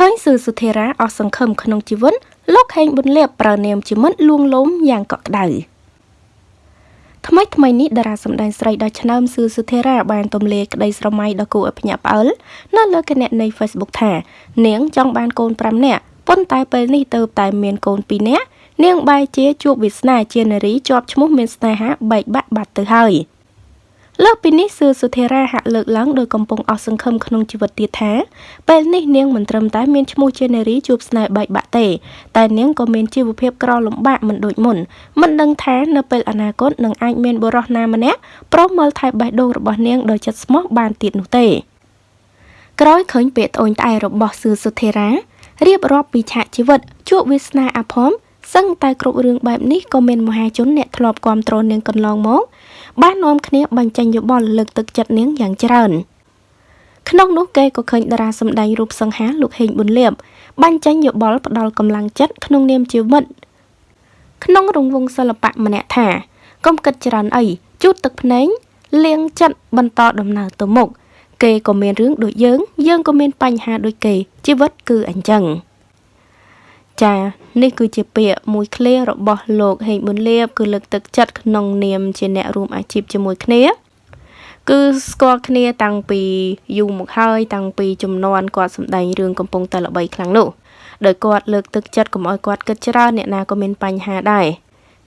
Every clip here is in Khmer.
ឃើញសឺសុធិរាអស់សង្ឃឹមក្នុងជីវិតលោកហេងប៊ុនលៀបប្រើនាមជាមិត្តលួងលោមយ៉ាងកក់ក្ដៅថ្មីថ្មីនេះតារាសម្ដែងស្រីដ៏ឆ្នើមសឿសុធិរាបានទម្លាយក្តីស្រមៃដ៏គួរឲ្យភ្ញាក់ផ្អើលនៅលើគណនី Facebook ថា នាងចង់បានកូន5នាក់ប៉ុន្តែពេលនេះទៅតែមានកូន2នាក់នាងបែរជាជួបវាសនាជានារីជាប់ឈ្មោះមានស្នេហាបែកបាក់បាត់ទៅហើយ។ លើសពីនេះសឿសុធិរាហាក់លើកឡើងដោយកំពុងអស់សង្ឃឹមក្នុងជីវិតទៀតថាពេលនេះនាងមិនត្រឹមតែមានឈ្មោះជានារីជួបស្នេហ៍បែកបាក់ទេតែនាងក៏មានជីវភាពក្រលំបាកមិនដូចមុនមិនដឹងថានៅពេលអនាគតនឹងអាចមានបុរសណាម្នាក់ប្រុសមើលថែបេះដូងរបស់នាងដោយចិត្តស្មោះបានទៀតនោះទេក្រោយឃើញពាក្យត្អូញត្អែរបស់សឿសុធិរារៀបរាប់ពីឆាកជីវិតជួបវាសនាអាផម សឹងតែគ្រប់រឿងបែបនេះក៏មានមហាជនអ្នកធ្លាប់គ្រប់គ្រងនាងកន្លងមកបាននាំគ្នាបញ្ចេញយោបល់លើកទឹកចិត្តនាងយ៉ាងច្រើនក្នុងនោះគេក៏ឃើញតារាសម្ដែងរូបសង្ហាលោកហេងប៊ុនលៀបបញ្ចេញយោបល់ផ្ដល់កម្លាំងចិត្តក្នុងនាមជាមិត្តក្នុងរង្វង់សិល្បៈម្នាក់ថាកុំគិតច្រើនអីជូតទឹកភ្នែកលៀងចិត្តបន្តដំណើរទៅមុខគេក៏មានរឿងដូចយើង យើងក៏មានបញ្ហាដូចគេជីវិតគឺអញ្ចឹង ចានេះគឺជាពាក្យមួយឃ្លារបស់លោកហេងប៊ុនលៀបគឺលើកទឹកចិត្តក្នុងនាមជាអ្នករួមអាជីពជាមួយគ្នា គឺស្គាល់គ្នាតាំងពីយូរមកហើយតាំងពីចំនួនគាត់សម្ដែងរឿងកំពុងតែល្បីខ្លាំងនោះដោយគាត់លើកទឹកចិត្តកុំឲ្យគាត់គិតច្រើនអ្នកណាក៏មានបញ្ហាដែរ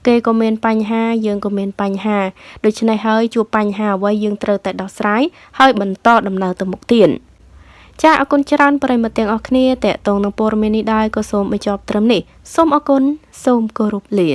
គេក៏មានបញ្ហាយើងក៏មានបញ្ហាដូច្នេះហើយជួបបញ្ហាអ្វីយើងត្រូវតែដោះស្រាយហើយបន្តដំណើរទៅមុខទៀត ចាអរគុណច្រើនប្រិមត្តទាំងអស់គ្នាតេតងនឹងព័ត៌មាននេះដែរក៏សូមបញ្ចប់ត្រឹមនេះសូមអរគុណសូមគោរពលា